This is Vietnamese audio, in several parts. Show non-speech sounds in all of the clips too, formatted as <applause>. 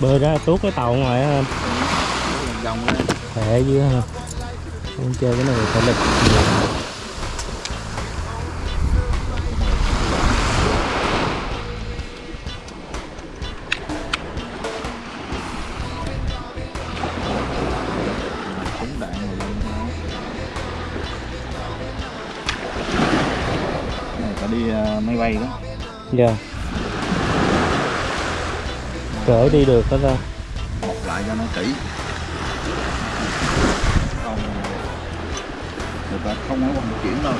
bơi ra tuốt cái tàu ngoài anh khỏe dữ ha không chơi cái này thể lực nhiều đi ờ, máy bay đó. Dạ. Yeah cỡ đi được đó ta. Bọc lại cho nó kỹ. Không. Người ta không có vận chuyển đâu.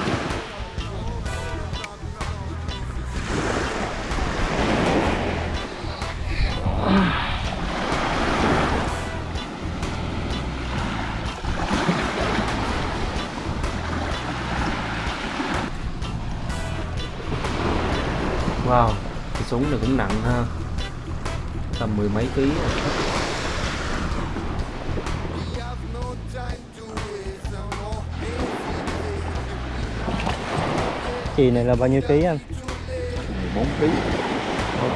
Wow, cái súng này cũng nặng ha mười mấy ký chì này là bao nhiêu ký anh 14 ký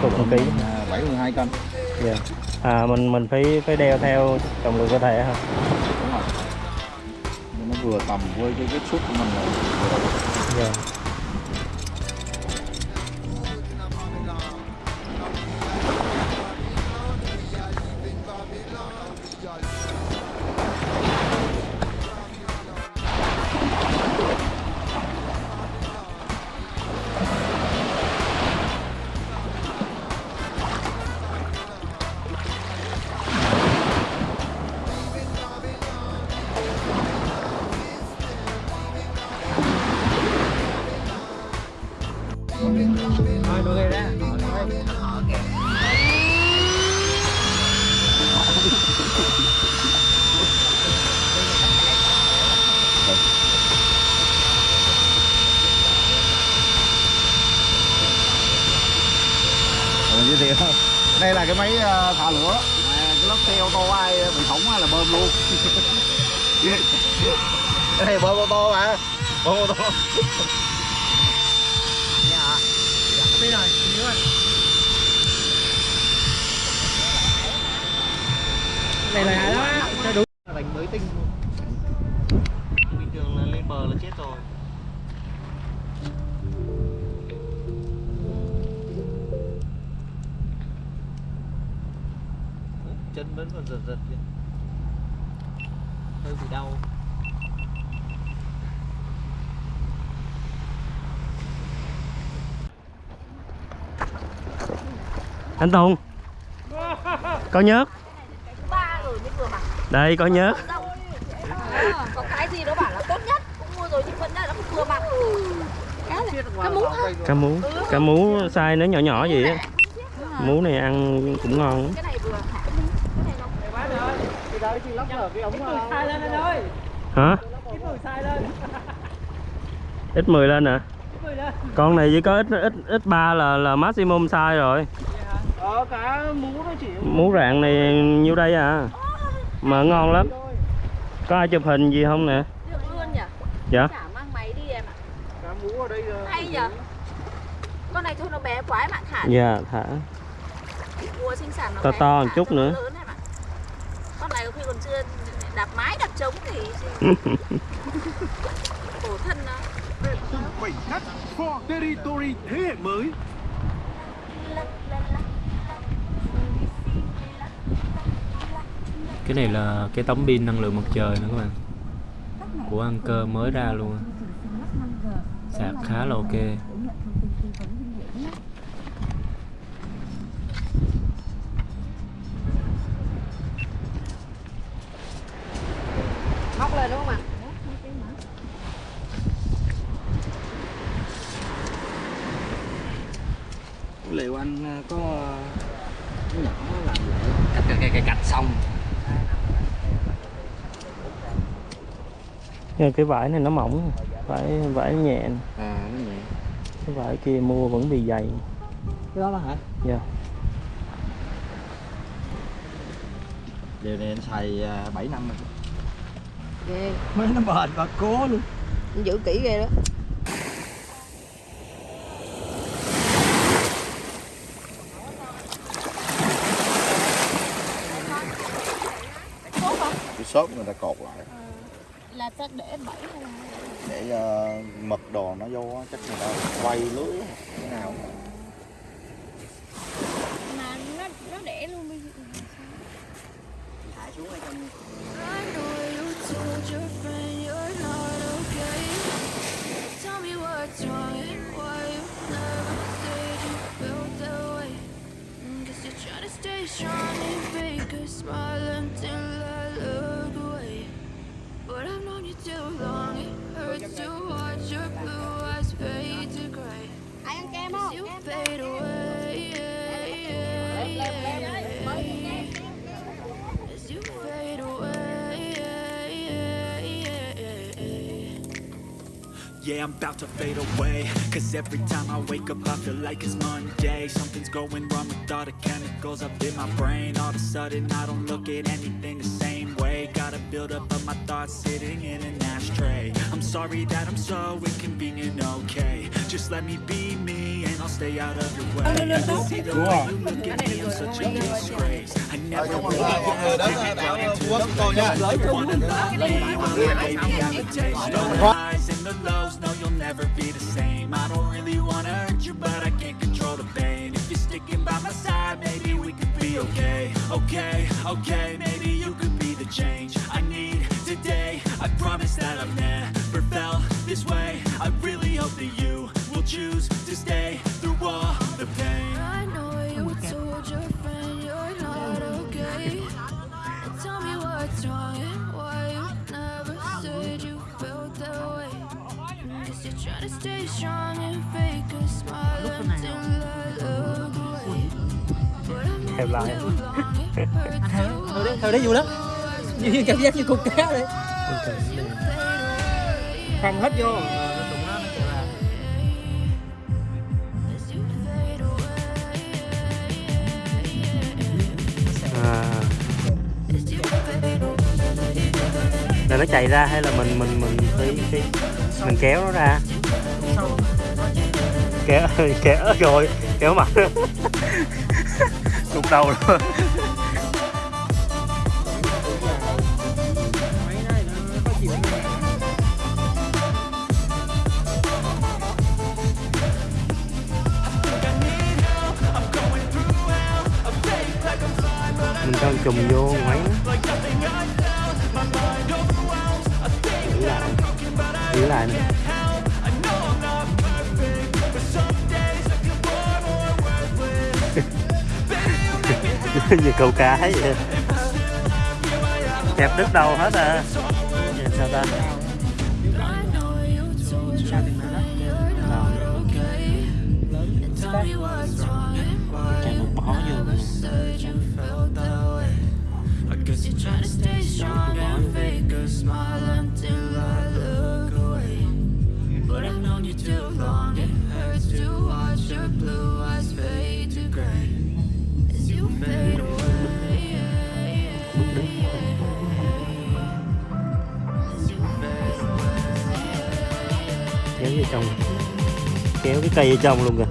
chục ký 72 à, cân yeah. à mình mình phải phải đeo theo trọng lượng cơ thể hả đúng rồi nó vừa tầm với cái, cái suất của mình rồi. vừa yeah. Cái máy ờ, thả lửa. Cái lớp xe ô tô ai ờ, bị hỏng là bơm luôn. <laughs> Cái này bơm ô tô mà bơm ô tô. Dạ. Dạ, này là đó, cho đúng đánh mới tinh luôn. Chân vẫn còn giật giật kìa. Hơi bị đau. Anh Tùng có nhớt. Ba rồi mới vừa mặc đây có nhớt. Ờ, có cái gì nó bảo là tốt nhất cũng mua rồi nhưng đề là không vừa cái mũ thôi cá mú cá mú size nó nhỏ nhỏ vậy á. Mú này ăn cũng ngon lắm. cái này vừa cái này hả? Ít 10 lên hả? Con này chỉ có ít ít ít ba là là maximum size rồi. Ờ mũ nó chỉ mú rạng này nhiêu đây à? Mà ngon lắm. Có ai chụp hình gì không nè? Được luôn nhỉ? Dạ. Chả mang máy đi em ạ. Cả mũ ở đây là hay nhỉ con này thôi nó bé quá em ạ thả dạ thả. Mua sinh sản nó To to một chút nữa. lớn em ạ. con này có khi còn chưa đạp mái đạp trống thì <laughs> khổ thân nó khoảnh khắc for territory thế hệ mới cái này là cái tấm pin năng lượng mặt trời nữa các bạn. Của Anker mới ra luôn. Á. sạc khá là ok móc lên đúng không ạ liệu anh ờ, có cái nhỏ làm lại cắt cái cái cái cạch xong Nhưng cái vải này nó mỏng vải vải nhẹ. À nó nhẹ. Cái vải kia mua vẫn bị dày. Cái đó là hả? Dạ. Điều này anh xài à, 7 năm rồi. Ghê. Mới nó bền và cố luôn. Giữ kỹ ghê đó. Cái xốp người ta cột lại là ta để bẫy hay là để uh, mật đồ nó vô chắc người ta quay lưới thế nào. I'm about to fade away Cause every time I wake up I feel like it's Monday Something's going wrong with all the chemicals up in my brain All of a sudden I don't look at anything the same way Got a build up of my thoughts sitting in an ashtray I'm sorry that I'm so inconvenient, okay Just let me be me and I'll stay out of your way I can see the way you look at me, I'm such a disgrace I never really have been brought into the place You wanna love me, well maybe I'm a taste The highs and the lows, no you'll never be the same. I don't really wanna hurt you, but I can't control the pain. If you're sticking by my side, maybe we could be okay. Okay, okay, maybe you could be the change I need today. I promise that I've never felt this way. I really hope that you will choose to stay lúc lại <laughs> anh thôi đấy thôi đấy vui lắm. Như cảm giác như cục cá đấy. Không hết vô. Ờ, là à. nó chạy ra hay là mình mình mình phải, phải mình kéo nó ra? kẻ kẻ rồi kéo mặt đục đầu luôn mình đang chùm vô máy giữ lại giữ lại này. <laughs> như câu cá vậy. Đẹp đứt đầu hết à. Vậy sao ta? trong kéo cái cây ở trong luôn kìa.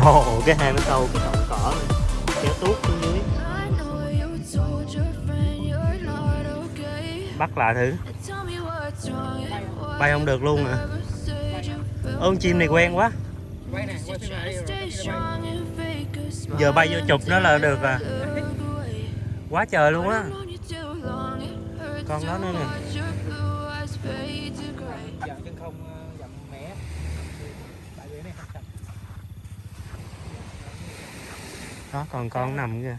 <laughs> Ồ, cái hang nó sâu cái bắt lại thử bay không được luôn à ơn chim này quen quá. Giờ bay vô chụp nó là được à. Quá trời luôn á. Con nó nữa nè. Đó, còn con nằm kìa.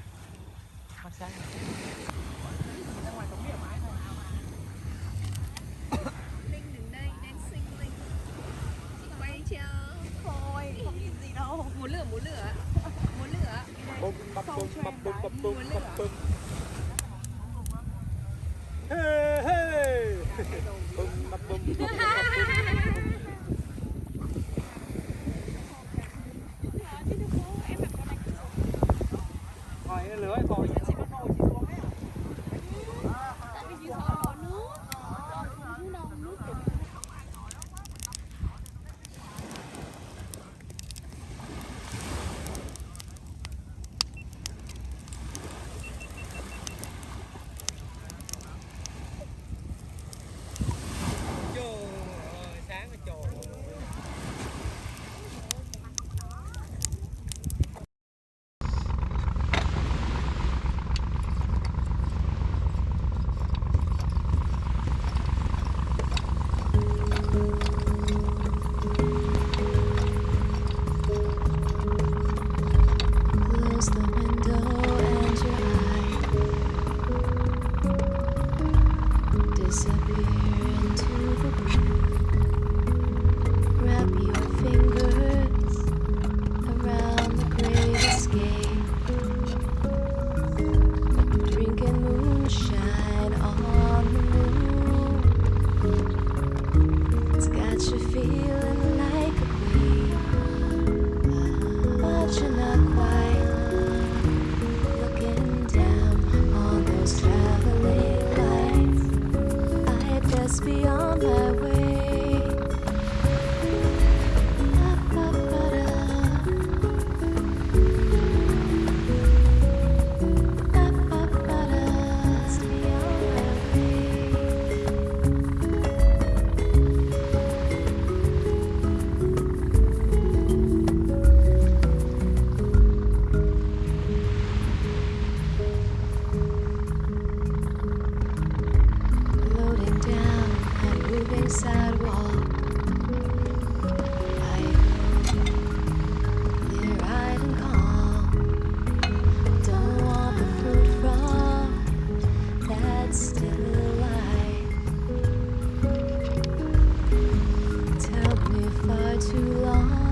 far too long.